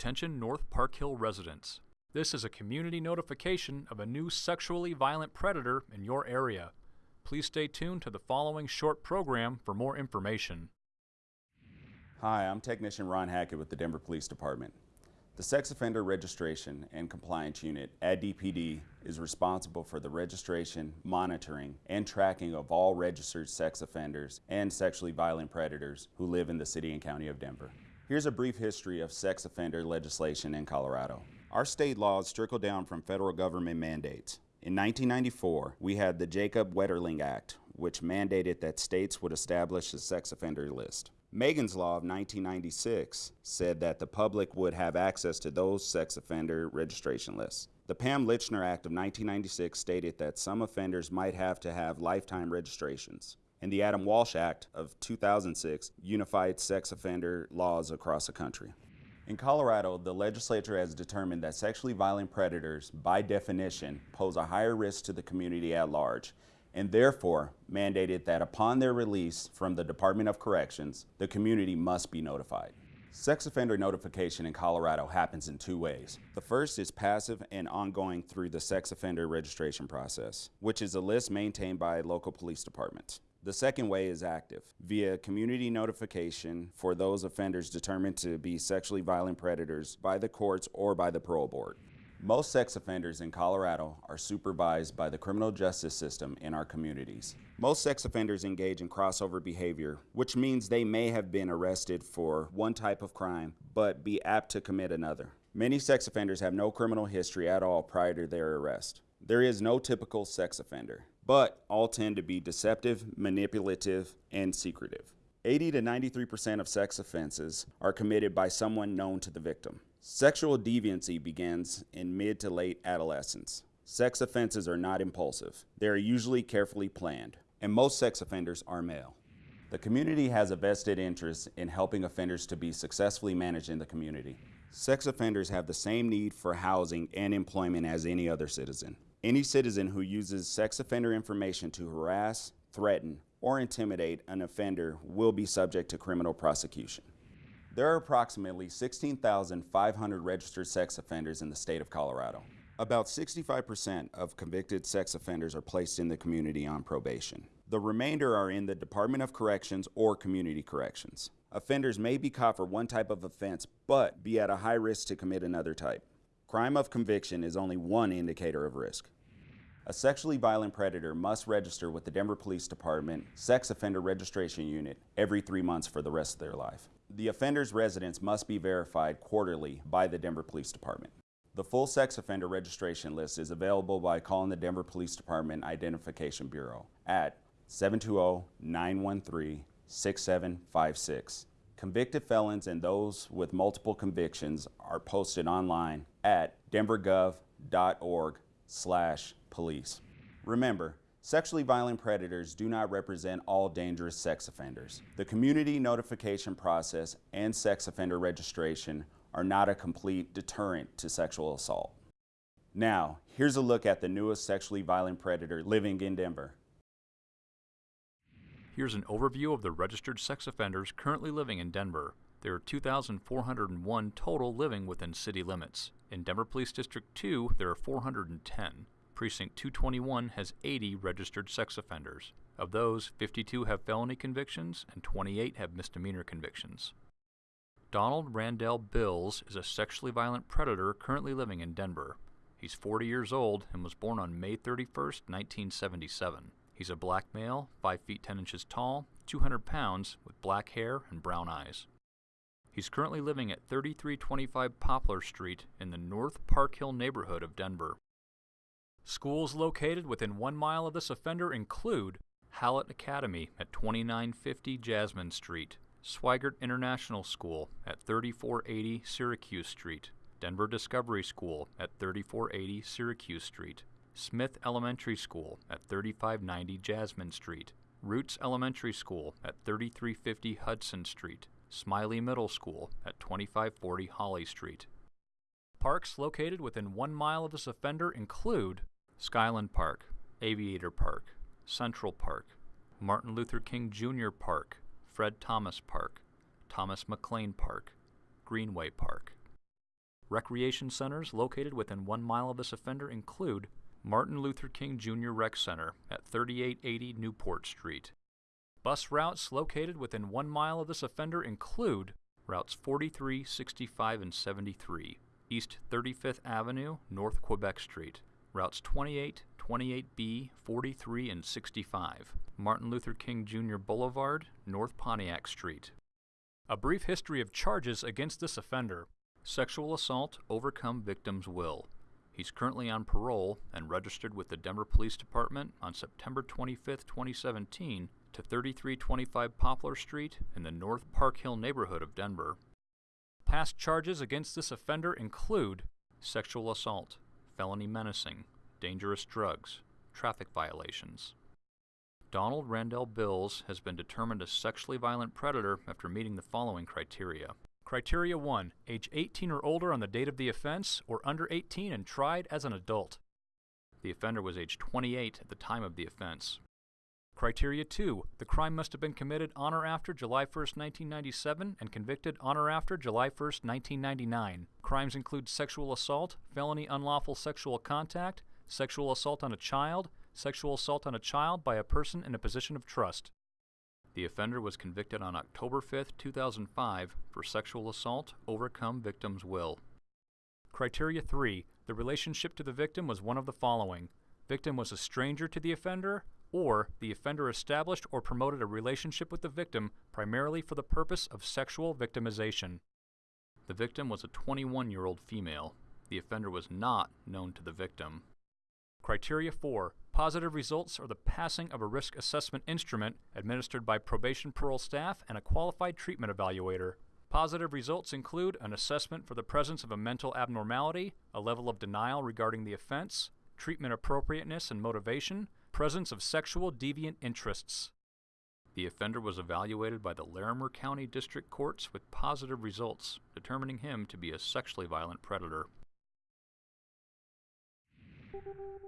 Attention North Park Hill residents. This is a community notification of a new sexually violent predator in your area. Please stay tuned to the following short program for more information. Hi, I'm Technician Ron Hackett with the Denver Police Department. The Sex Offender Registration and Compliance Unit at DPD is responsible for the registration, monitoring, and tracking of all registered sex offenders and sexually violent predators who live in the City and County of Denver. Here's a brief history of sex offender legislation in Colorado. Our state laws trickle down from federal government mandates. In 1994, we had the Jacob Wetterling Act, which mandated that states would establish a sex offender list. Megan's Law of 1996 said that the public would have access to those sex offender registration lists. The Pam Lychner Act of 1996 stated that some offenders might have to have lifetime registrations. And the Adam Walsh Act of 2006 unified sex offender laws across the country. In Colorado, the legislature has determined that sexually violent predators, by definition, pose a higher risk to the community at large and therefore mandated that upon their release from the Department of Corrections, the community must be notified. Sex offender notification in Colorado happens in two ways. The first is passive and ongoing through the sex offender registration process, which is a list maintained by local police departments. The second way is active, via community notification for those offenders determined to be sexually violent predators by the courts or by the parole board. Most sex offenders in Colorado are supervised by the criminal justice system in our communities. Most sex offenders engage in crossover behavior, which means they may have been arrested for one type of crime, but be apt to commit another. Many sex offenders have no criminal history at all prior to their arrest. There is no typical sex offender, but all tend to be deceptive, manipulative, and secretive. 80 to 93% of sex offenses are committed by someone known to the victim. Sexual deviancy begins in mid to late adolescence. Sex offenses are not impulsive. They are usually carefully planned, and most sex offenders are male. The community has a vested interest in helping offenders to be successfully managed in the community. Sex offenders have the same need for housing and employment as any other citizen. Any citizen who uses sex offender information to harass, threaten, or intimidate an offender will be subject to criminal prosecution. There are approximately 16,500 registered sex offenders in the state of Colorado. About 65% of convicted sex offenders are placed in the community on probation. The remainder are in the Department of Corrections or Community Corrections. Offenders may be caught for one type of offense, but be at a high risk to commit another type. Crime of conviction is only one indicator of risk. A sexually violent predator must register with the Denver Police Department Sex Offender Registration Unit every three months for the rest of their life. The offender's residence must be verified quarterly by the Denver Police Department. The full sex offender registration list is available by calling the Denver Police Department Identification Bureau at 720-913-6756. Convicted felons and those with multiple convictions are posted online at denvergov.org slash police. Remember, Sexually violent predators do not represent all dangerous sex offenders. The community notification process and sex offender registration are not a complete deterrent to sexual assault. Now, here's a look at the newest sexually violent predator living in Denver. Here's an overview of the registered sex offenders currently living in Denver. There are 2,401 total living within city limits. In Denver Police District 2, there are 410. Precinct 221 has 80 registered sex offenders. Of those, 52 have felony convictions and 28 have misdemeanor convictions. Donald Randell Bills is a sexually violent predator currently living in Denver. He's 40 years old and was born on May 31, 1977. He's a black male, 5 feet 10 inches tall, 200 pounds, with black hair and brown eyes. He's currently living at 3325 Poplar Street in the North Park Hill neighborhood of Denver. Schools located within one mile of this offender include Hallett Academy at 2950 Jasmine Street, Swigert International School at 3480 Syracuse Street, Denver Discovery School at 3480 Syracuse Street, Smith Elementary School at 3590 Jasmine Street, Roots Elementary School at 3350 Hudson Street, Smiley Middle School at 2540 Holly Street. Parks located within one mile of this offender include Skyland Park, Aviator Park, Central Park, Martin Luther King Jr. Park, Fred Thomas Park, Thomas McLean Park, Greenway Park. Recreation centers located within one mile of this offender include Martin Luther King Jr. Rec Center at 3880 Newport Street. Bus routes located within one mile of this offender include routes 43, 65, and 73, East 35th Avenue, North Quebec Street, routes 28, 28B, 43, and 65, Martin Luther King Jr. Boulevard, North Pontiac Street. A brief history of charges against this offender sexual assault, overcome victim's will. He's currently on parole and registered with the Denver Police Department on September 25, 2017, to 3325 Poplar Street in the North Park Hill neighborhood of Denver. Past charges against this offender include sexual assault, felony menacing, dangerous drugs, traffic violations. Donald Randall Bills has been determined a sexually violent predator after meeting the following criteria. Criteria 1. Age 18 or older on the date of the offense, or under 18 and tried as an adult. The offender was age 28 at the time of the offense. Criteria 2. The crime must have been committed on or after July 1, 1997 and convicted on or after July 1, 1999. Crimes include sexual assault, felony unlawful sexual contact, sexual assault on a child, sexual assault on a child by a person in a position of trust. The offender was convicted on October 5, 2005 for sexual assault, overcome victim's will. Criteria 3. The relationship to the victim was one of the following. Victim was a stranger to the offender, or the offender established or promoted a relationship with the victim primarily for the purpose of sexual victimization. The victim was a 21 year old female. The offender was not known to the victim. Criteria 4. Positive results are the passing of a risk assessment instrument administered by probation parole staff and a qualified treatment evaluator. Positive results include an assessment for the presence of a mental abnormality, a level of denial regarding the offense, treatment appropriateness and motivation, presence of sexual deviant interests. The offender was evaluated by the Larimer County District Courts with positive results, determining him to be a sexually violent predator. Thank you.